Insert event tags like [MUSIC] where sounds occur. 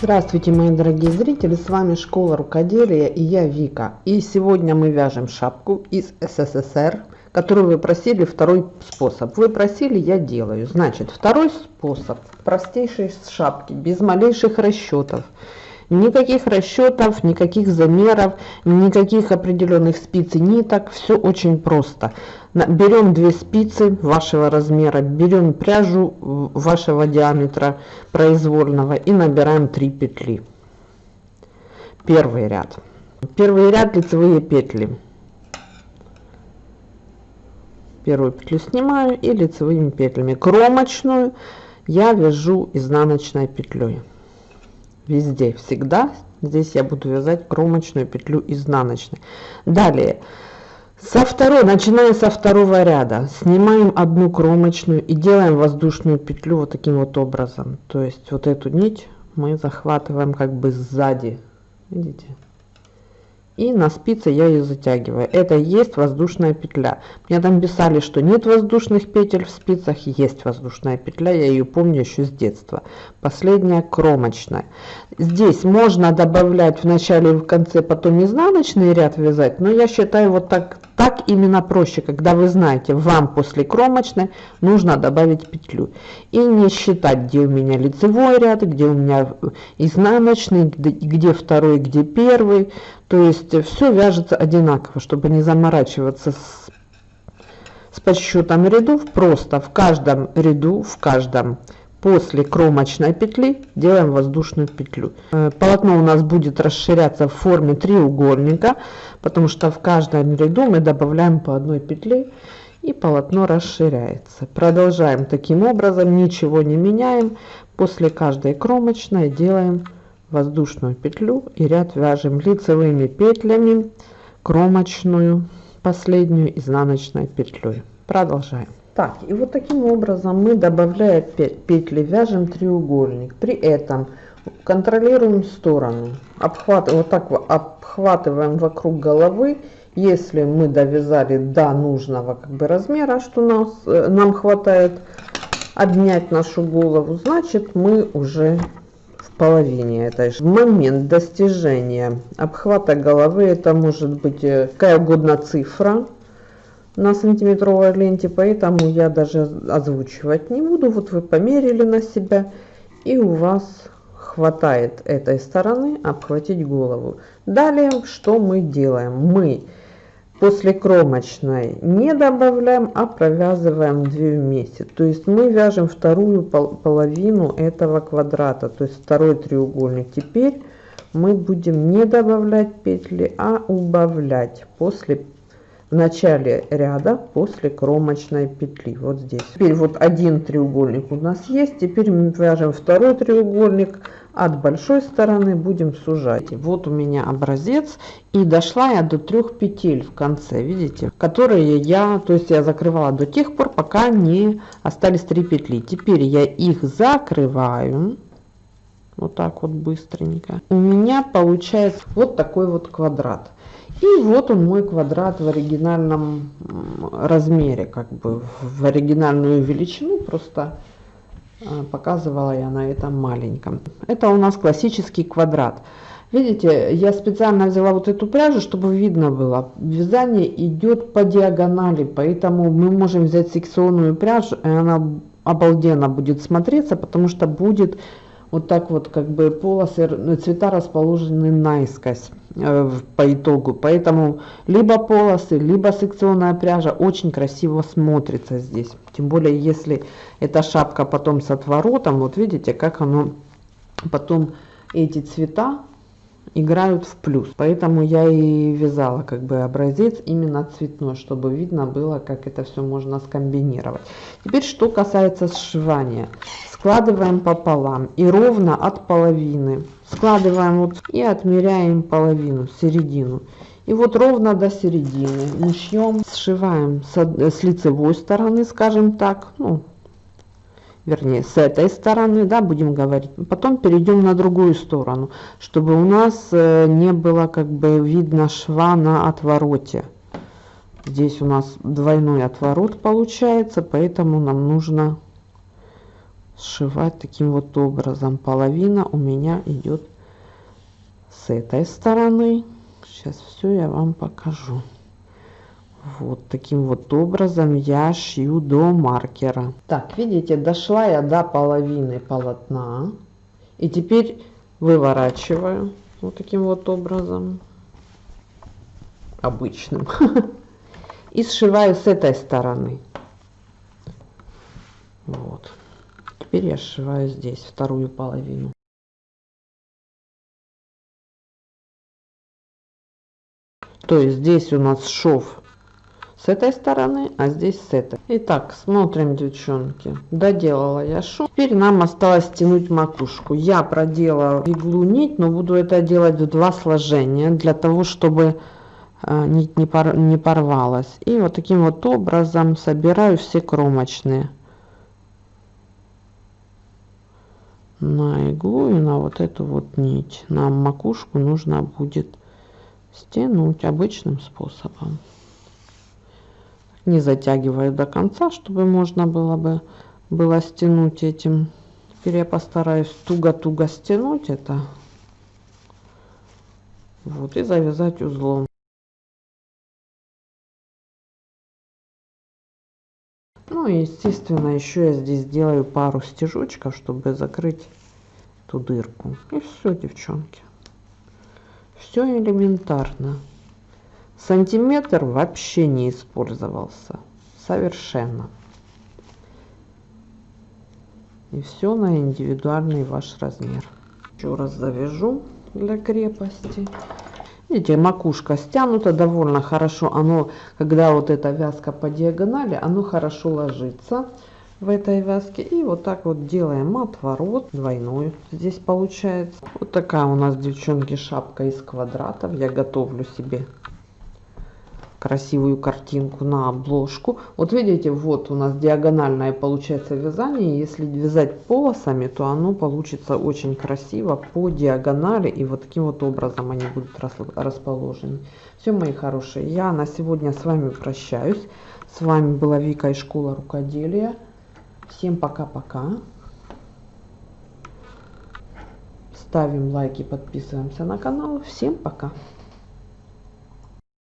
Здравствуйте, мои дорогие зрители, с вами Школа Рукоделия и я Вика. И сегодня мы вяжем шапку из СССР, которую вы просили, второй способ. Вы просили, я делаю. Значит, второй способ, простейший шапки, без малейших расчетов. Никаких расчетов, никаких замеров, никаких определенных спиц и ниток. Все очень просто. Берем две спицы вашего размера, берем пряжу вашего диаметра произвольного и набираем 3 петли. Первый ряд. Первый ряд лицевые петли. Первую петлю снимаю и лицевыми петлями. Кромочную я вяжу изнаночной петлей везде, всегда. Здесь я буду вязать кромочную петлю изнаночной. Далее, со второй, начиная со второго ряда, снимаем одну кромочную и делаем воздушную петлю вот таким вот образом. То есть вот эту нить мы захватываем как бы сзади. Видите? И на спице я ее затягиваю. Это есть воздушная петля. Мне там писали, что нет воздушных петель в спицах, есть воздушная петля, я ее помню еще с детства. Последняя кромочная. Здесь можно добавлять в начале и в конце потом изнаночный ряд вязать, но я считаю вот так, так именно проще, когда вы знаете, вам после кромочной нужно добавить петлю. И не считать, где у меня лицевой ряд, где у меня изнаночный, где второй, где первый. То есть все вяжется одинаково, чтобы не заморачиваться с, с подсчетом рядов. Просто в каждом ряду, в каждом после кромочной петли делаем воздушную петлю. Э, полотно у нас будет расширяться в форме треугольника, потому что в каждом ряду мы добавляем по одной петле и полотно расширяется. Продолжаем таким образом, ничего не меняем. После каждой кромочной делаем воздушную петлю и ряд вяжем лицевыми петлями кромочную последнюю изнаночной петлей продолжаем так и вот таким образом мы добавляя петли вяжем треугольник. При этом контролируем сторону. Обхват вот так обхватываем вокруг головы. Если мы довязали до нужного как бы размера что нас э, нам хватает обнять нашу голову значит мы уже половине этой же. Момент достижения обхвата головы, это может быть э, какая угодно цифра на сантиметровой ленте, поэтому я даже озвучивать не буду. Вот вы померили на себя, и у вас хватает этой стороны обхватить голову. Далее, что мы делаем? Мы после кромочной не добавляем, а провязываем 2 вместе. То есть мы вяжем вторую половину этого квадрата, то есть второй треугольник. Теперь мы будем не добавлять петли, а убавлять после в начале ряда после кромочной петли. Вот здесь. Теперь вот один треугольник у нас есть. Теперь мы вяжем второй треугольник. От большой стороны будем сужать. Вот у меня образец. И дошла я до трех петель в конце видите которые я то есть я закрывала до тех пор пока не остались три петли. Теперь я их закрываю. Вот так вот быстренько. У меня получается вот такой вот квадрат и вот он мой квадрат в оригинальном размере, как бы в оригинальную величину, просто а, показывала я на этом маленьком. Это у нас классический квадрат. Видите, я специально взяла вот эту пряжу, чтобы видно было. Вязание идет по диагонали, поэтому мы можем взять секционную пряжу, и она обалденно будет смотреться, потому что будет вот так вот как бы полосы, цвета расположены наискось э, по итогу. Поэтому либо полосы, либо секционная пряжа очень красиво смотрится здесь. Тем более, если эта шапка потом с отворотом, вот видите, как оно потом эти цвета играют в плюс. Поэтому я и вязала как бы образец именно цветной, чтобы видно было, как это все можно скомбинировать. Теперь, что касается сшивания. Складываем пополам и ровно от половины. Складываем вот и отмеряем половину середину. И вот ровно до середины мы шьем сшиваем с, с лицевой стороны скажем так. Ну вернее с этой стороны да будем говорить потом перейдем на другую сторону чтобы у нас э, не было как бы видно шва на отвороте здесь у нас двойной отворот получается поэтому нам нужно сшивать таким вот образом. Половина у меня идет с этой стороны. Сейчас все я вам покажу. Вот таким вот образом я шью до маркера. Так, видите, дошла я до половины полотна. И теперь выворачиваю вот таким вот образом. Обычным. [LAUGHS] И сшиваю с этой стороны. Вот. Теперь я сшиваю здесь вторую половину. То есть здесь у нас шов с этой стороны, а здесь с этой. Итак, смотрим, девчонки. Доделала я шов. Теперь нам осталось стянуть макушку. Я проделала иглу нить, но буду это делать в два сложения, для того, чтобы э, нить не, пор не порвалась. И вот таким вот образом собираю все кромочные. на иглу и на вот эту вот нить. Нам макушку нужно будет стянуть обычным способом. Не затягивая до конца, чтобы можно было бы было стянуть этим. Теперь я постараюсь туго-туго стянуть это. Вот, и завязать узлом. Ну и естественно еще я здесь сделаю пару стежочков, чтобы закрыть эту дырку. И все, девчонки. Все элементарно. Сантиметр вообще не использовался. Совершенно. И все на индивидуальный ваш размер. Еще раз завяжу для крепости. Видите, макушка стянута довольно хорошо. Оно, когда вот эта вязка по диагонали, оно хорошо ложится в этой вязке. И вот так вот делаем отворот двойной. Здесь получается. Вот такая у нас, девчонки, шапка из квадратов. Я готовлю себе красивую картинку на обложку. Вот видите, вот у нас диагональное получается вязание. Если вязать полосами, то оно получится очень красиво по диагонали. И вот таким вот образом они будут расположены. Все, мои хорошие, я на сегодня с вами прощаюсь. С вами была Вика из школы рукоделия. Всем пока-пока. Ставим лайки, подписываемся на канал. Всем пока.